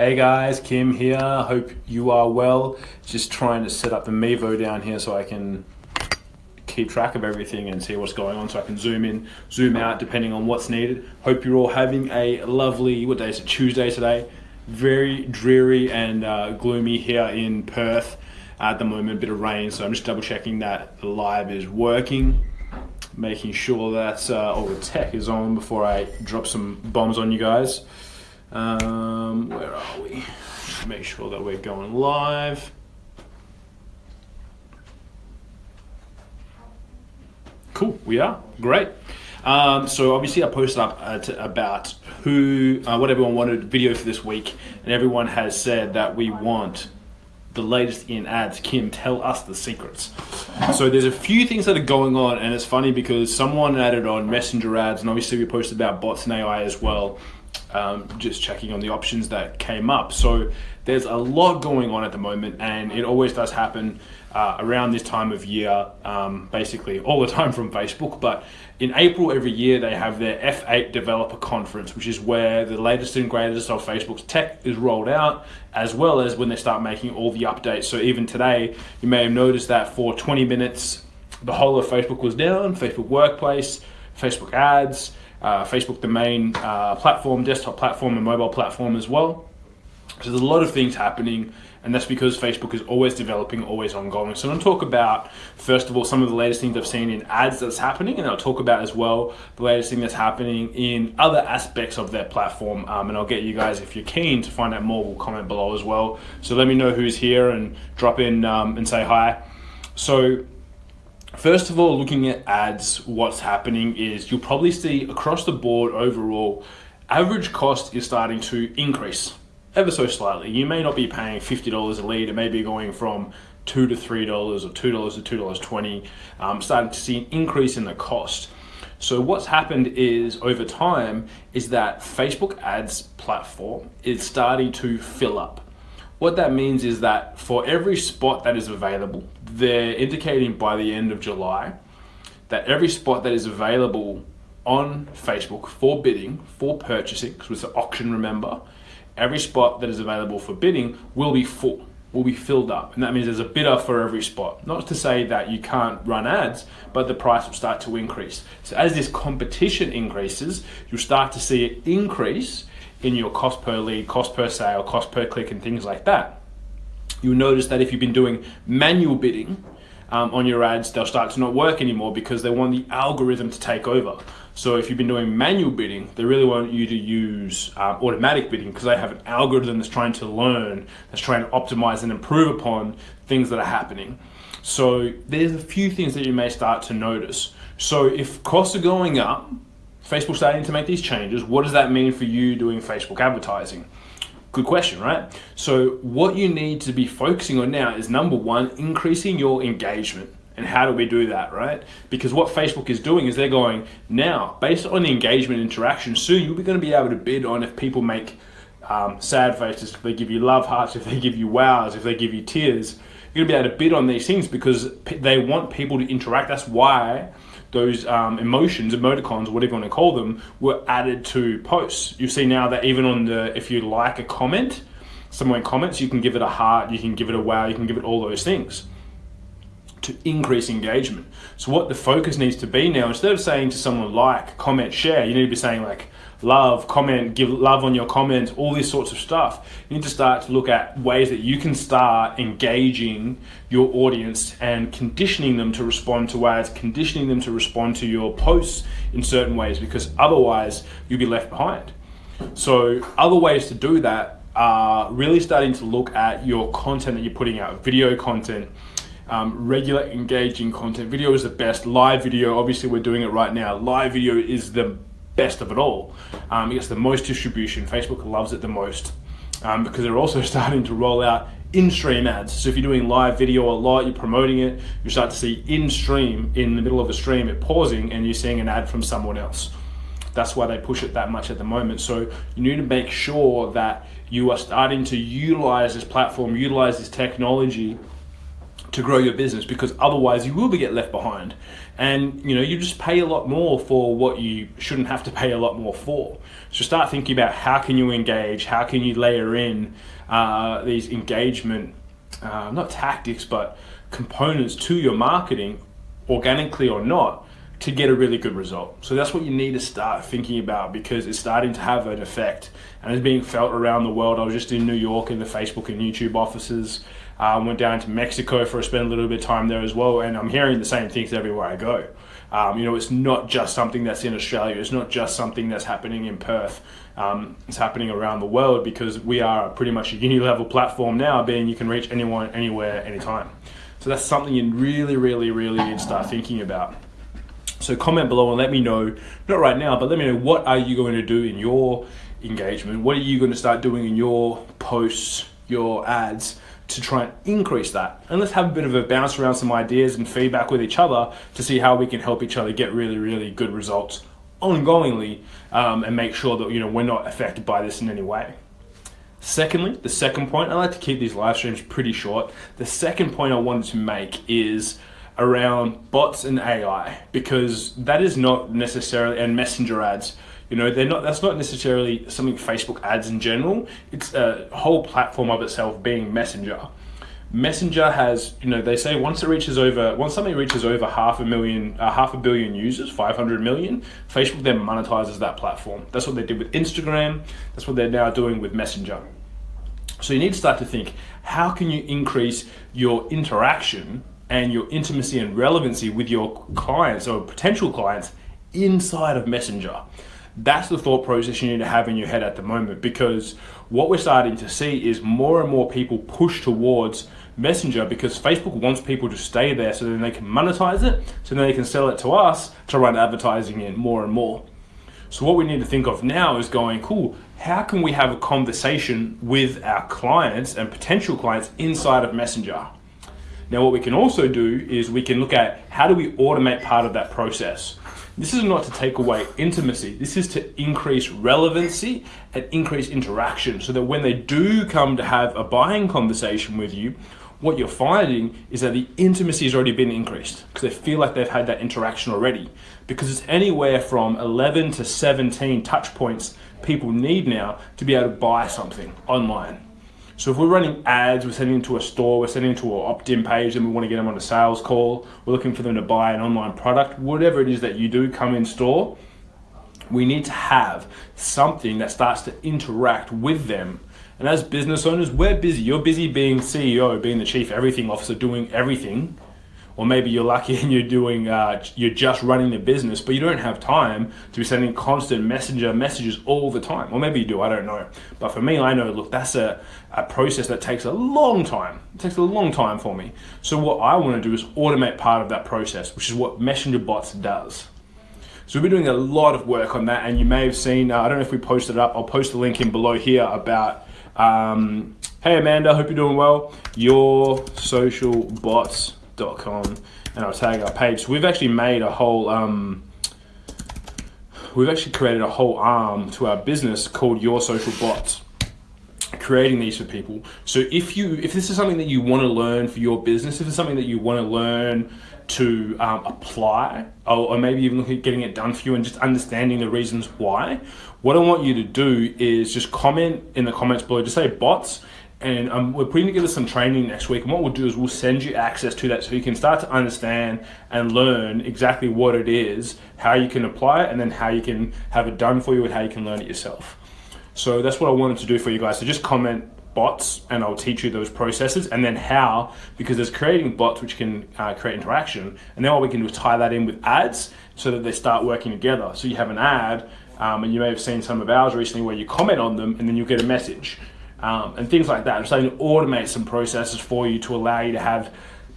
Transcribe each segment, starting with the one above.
Hey guys, Kim here. Hope you are well. Just trying to set up the Mevo down here so I can keep track of everything and see what's going on so I can zoom in, zoom out depending on what's needed. Hope you're all having a lovely, what day is it, Tuesday today. Very dreary and uh, gloomy here in Perth at the moment, a bit of rain. So I'm just double checking that the live is working, making sure that uh, all the tech is on before I drop some bombs on you guys. Um, where are we? Make sure that we're going live. Cool, we are. Great. Um, so obviously I posted up uh, about who, uh, what everyone wanted video for this week, and everyone has said that we want the latest in ads. Kim, tell us the secrets. So there's a few things that are going on, and it's funny because someone added on messenger ads, and obviously we posted about bots and AI as well um, just checking on the options that came up. So there's a lot going on at the moment, and it always does happen uh, around this time of year, um, basically all the time from Facebook. But in April every year, they have their F8 Developer Conference, which is where the latest and greatest of Facebook's tech is rolled out, as well as when they start making all the updates. So even today, you may have noticed that for 20 minutes, the whole of Facebook was down, Facebook Workplace, Facebook Ads, uh, Facebook, the main uh, platform, desktop platform, and mobile platform as well. So there's a lot of things happening, and that's because Facebook is always developing, always ongoing. So I'm going to talk about, first of all, some of the latest things I've seen in ads that's happening, and I'll talk about as well the latest thing that's happening in other aspects of their platform. Um, and I'll get you guys, if you're keen to find out more, will comment below as well. So let me know who's here and drop in um, and say hi. So First of all, looking at ads, what's happening is you'll probably see across the board overall, average cost is starting to increase ever so slightly. You may not be paying $50 a lead, it may be going from two to $3 or $2 to $2.20, um, starting to see an increase in the cost. So what's happened is over time is that Facebook ads platform is starting to fill up. What that means is that for every spot that is available, they're indicating by the end of July that every spot that is available on Facebook for bidding, for purchasing, because it's an auction, remember, every spot that is available for bidding will be full, will be filled up. And that means there's a bidder for every spot. Not to say that you can't run ads, but the price will start to increase. So as this competition increases, you'll start to see it increase in your cost per lead, cost per sale, cost per click, and things like that. You'll notice that if you've been doing manual bidding um, on your ads, they'll start to not work anymore because they want the algorithm to take over. So if you've been doing manual bidding, they really want you to use um, automatic bidding because they have an algorithm that's trying to learn, that's trying to optimize and improve upon things that are happening. So there's a few things that you may start to notice. So if costs are going up, Facebook starting to make these changes, what does that mean for you doing Facebook advertising? Good question, right? So what you need to be focusing on now is number one, increasing your engagement. And how do we do that, right? Because what Facebook is doing is they're going, now, based on the engagement interaction, soon you'll be going to be able to bid on if people make um, sad faces, if they give you love hearts, if they give you wows, if they give you tears. You're to be able to bid on these things because they want people to interact. That's why those um, emotions, emoticons, whatever you want to call them, were added to posts. You see now that even on the, if you like a comment, someone comments, you can give it a heart, you can give it a wow, you can give it all those things to increase engagement. So what the focus needs to be now, instead of saying to someone like, comment, share, you need to be saying like, love, comment, give love on your comments, all these sorts of stuff. You need to start to look at ways that you can start engaging your audience and conditioning them to respond to ads, conditioning them to respond to your posts in certain ways because otherwise you'll be left behind. So other ways to do that are really starting to look at your content that you're putting out, video content, um, regular engaging content. Video is the best. Live video, obviously we're doing it right now. Live video is the best of it all. Um, it the most distribution. Facebook loves it the most um, because they're also starting to roll out in-stream ads. So if you're doing live video a lot, you're promoting it, you start to see in-stream, in the middle of a stream, it pausing and you're seeing an ad from someone else. That's why they push it that much at the moment. So you need to make sure that you are starting to utilize this platform, utilize this technology to grow your business because otherwise you will be get left behind and you know you just pay a lot more for what you shouldn't have to pay a lot more for so start thinking about how can you engage how can you layer in uh, these engagement uh, not tactics but components to your marketing organically or not to get a really good result. So that's what you need to start thinking about because it's starting to have an effect and it's being felt around the world. I was just in New York in the Facebook and YouTube offices. Uh, went down to Mexico for a spend a little bit of time there as well, and I'm hearing the same things everywhere I go. Um, you know, it's not just something that's in Australia. It's not just something that's happening in Perth. Um, it's happening around the world because we are pretty much a uni-level platform now, being you can reach anyone, anywhere, anytime. So that's something you really, really, really need to start thinking about. So comment below and let me know, not right now, but let me know what are you going to do in your engagement? What are you going to start doing in your posts, your ads to try and increase that? And let's have a bit of a bounce around some ideas and feedback with each other to see how we can help each other get really, really good results ongoingly um, and make sure that you know we're not affected by this in any way. Secondly, the second point, I like to keep these live streams pretty short. The second point I wanted to make is around bots and AI because that is not necessarily and messenger ads. You know, they're not. That's not necessarily something Facebook ads in general. It's a whole platform of itself being Messenger. Messenger has, you know, they say once it reaches over, once something reaches over half a million, uh, half a billion users, 500 million, Facebook then monetizes that platform. That's what they did with Instagram. That's what they're now doing with Messenger. So you need to start to think, how can you increase your interaction and your intimacy and relevancy with your clients or potential clients inside of Messenger. That's the thought process you need to have in your head at the moment because what we're starting to see is more and more people push towards Messenger because Facebook wants people to stay there so then they can monetize it, so then they can sell it to us to run advertising in more and more. So what we need to think of now is going, cool, how can we have a conversation with our clients and potential clients inside of Messenger? Now what we can also do is we can look at how do we automate part of that process. This is not to take away intimacy. This is to increase relevancy and increase interaction so that when they do come to have a buying conversation with you, what you're finding is that the intimacy has already been increased because they feel like they've had that interaction already. Because it's anywhere from 11 to 17 touch points people need now to be able to buy something online. So if we're running ads, we're sending them to a store, we're sending them to an opt-in page and we want to get them on a sales call, we're looking for them to buy an online product, whatever it is that you do come in store, we need to have something that starts to interact with them. And as business owners, we're busy. You're busy being CEO, being the chief everything officer, doing everything or maybe you're lucky and you're doing uh, you're just running the business but you don't have time to be sending constant messenger messages all the time. Or maybe you do i don't know. But for me i know look that's a, a process that takes a long time. It takes a long time for me. So what i want to do is automate part of that process which is what messenger bots does. So we've been doing a lot of work on that and you may have seen uh, i don't know if we posted it up i'll post the link in below here about um, hey amanda hope you're doing well. Your social bots com and I'll tag our page. So we've actually made a whole, um, we've actually created a whole arm to our business called Your Social Bots creating these for people. So if you if this is something that you want to learn for your business, if it's something that you want to learn to um, apply, or, or, maybe even look at getting it done for you and just understanding the reasons why, what I want you to do is just comment in the comments below. Just say bots and um, we're putting together some training next week. And what we'll do is we'll send you access to that so you can start to understand and learn exactly what it is, how you can apply it, and then how you can have it done for you and how you can learn it yourself. So that's what I wanted to do for you guys. So just comment bots and I'll teach you those processes and then how, because there's creating bots which can uh, create interaction. And then what we can do is tie that in with ads so that they start working together. So you have an ad um, and you may have seen some of ours recently where you comment on them and then you get a message um, and things like that. Starting to automate some processes for you to allow you to have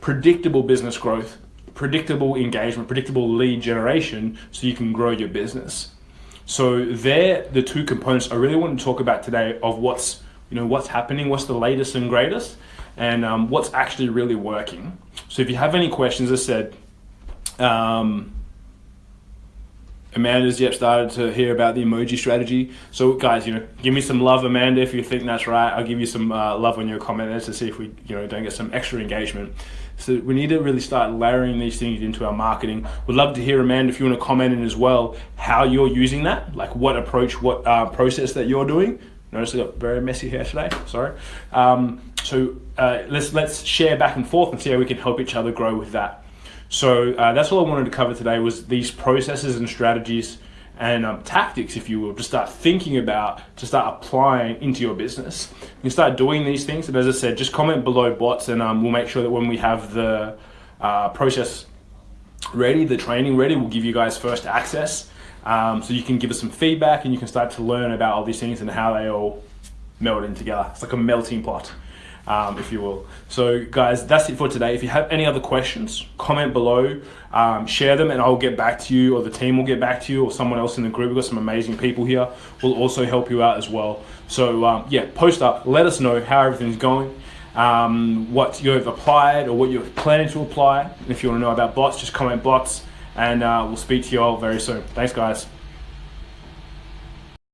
predictable business growth, predictable engagement, predictable lead generation so you can grow your business. So they're the two components I really want to talk about today of what's you know what's happening, what's the latest and greatest, and um, what's actually really working. So if you have any questions, as I said, um, Amanda's yet started to hear about the emoji strategy. So guys, you know, give me some love, Amanda, if you think that's right. I'll give you some uh, love on your comment there to see if we, you know, don't get some extra engagement. So we need to really start layering these things into our marketing. We'd love to hear, Amanda, if you want to comment in as well, how you're using that, like what approach, what uh, process that you're doing. Notice I got very messy hair today. Sorry. Um, so uh, let's let's share back and forth and see how we can help each other grow with that. So uh, that's all I wanted to cover today was these processes and strategies and um, tactics, if you will, to start thinking about, to start applying into your business. You start doing these things. And as I said, just comment below bots, and um, we'll make sure that when we have the uh, process ready, the training ready, we'll give you guys first access. Um, so you can give us some feedback and you can start to learn about all these things and how they all meld in together. It's like a melting pot um, if you will. So, guys, that's it for today. If you have any other questions, comment below, um, share them, and I'll get back to you, or the team will get back to you, or someone else in the group. We've got some amazing people here. We'll also help you out as well. So, um, yeah, post up, let us know how everything's going. Um, what you've applied or what you're planning to apply. And if you want to know about bots, just comment bots, and uh, we'll speak to you all very soon. Thanks, guys.